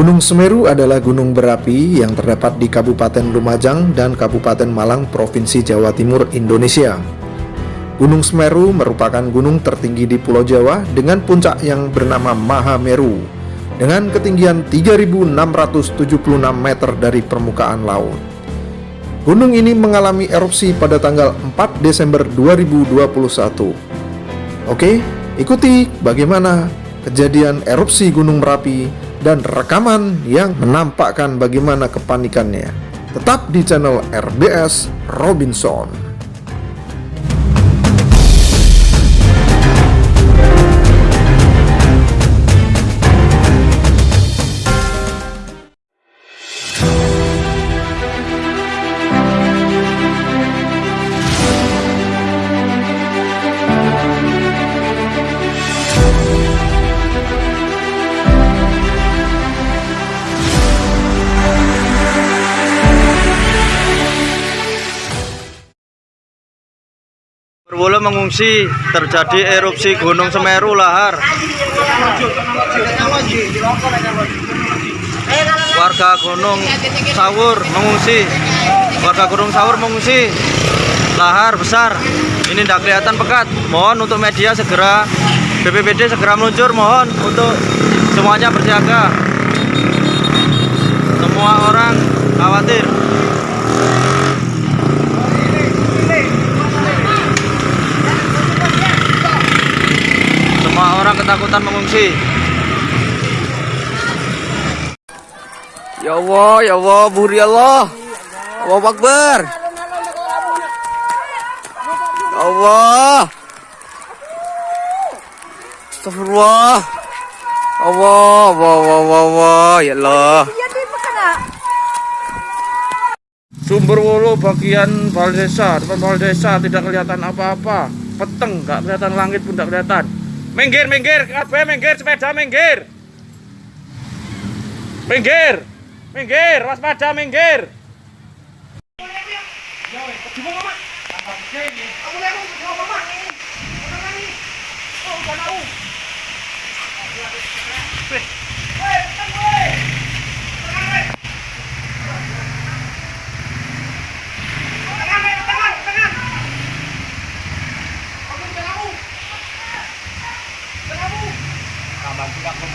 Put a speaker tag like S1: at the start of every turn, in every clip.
S1: Gunung Semeru adalah gunung berapi yang terdapat di Kabupaten Lumajang dan Kabupaten Malang, Provinsi Jawa Timur, Indonesia. Gunung Semeru merupakan gunung tertinggi di Pulau Jawa dengan puncak yang bernama Mahameru dengan ketinggian 3.676 meter dari permukaan laut. Gunung ini mengalami erupsi pada tanggal 4 Desember 2021. Oke, ikuti bagaimana kejadian erupsi Gunung Merapi dan rekaman yang menampakkan bagaimana kepanikannya. Tetap di channel RBS Robinson.
S2: Berwolo mengungsi terjadi erupsi Gunung Semeru lahar. Warga Gunung Sawur mengungsi. Warga Gunung Sawur mengungsi. Lahar besar. Ini tidak kelihatan pekat. Mohon untuk media segera BPBD segera meluncur. Mohon untuk semuanya bersiaga. Semua orang khawatir. Semua orang
S3: Ya Allah, ya Allah, buri Allah. Allah Akbar. Ya Allah. Astagfirullah. Allah, Allah, Allah, Allah, ya Allah.
S2: Sumber Wolo bagian Baldesa, depan Baldesa tidak kelihatan apa-apa. Peteng, nggak kelihatan langit pun tidak kelihatan. Minggir, minggir, kabeh minggir, sepeda minggir. Minggir. Minggir, waspada minggir.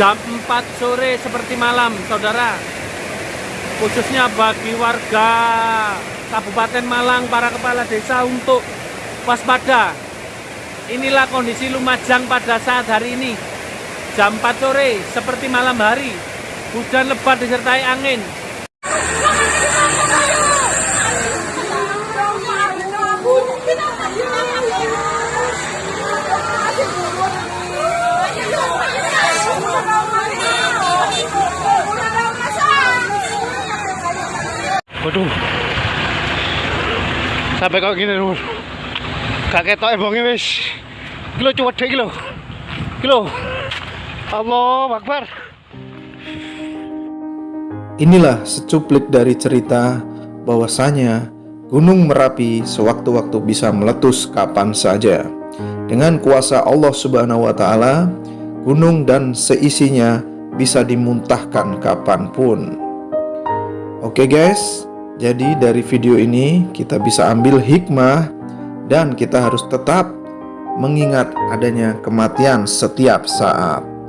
S4: jam 4 sore seperti malam saudara. Khususnya bagi warga Kabupaten Malang para kepala desa untuk waspada. Inilah kondisi Lumajang pada saat hari ini. Jam 4 sore seperti malam hari. Hujan lebat disertai angin Waduh. Sampai kok gini lho. Gak ketok ebonge wis. Iki lho cuwedhe iki lho. Iki lho. Allah Akbar.
S1: Inilah secuplik dari cerita bahwasanya Gunung Merapi sewaktu-waktu bisa meletus kapan saja. Dengan kuasa Allah Subhanahu wa taala, gunung dan seisinya bisa dimuntahkan kapan pun. Oke guys, jadi dari video ini kita bisa ambil hikmah dan kita harus tetap mengingat adanya kematian setiap saat.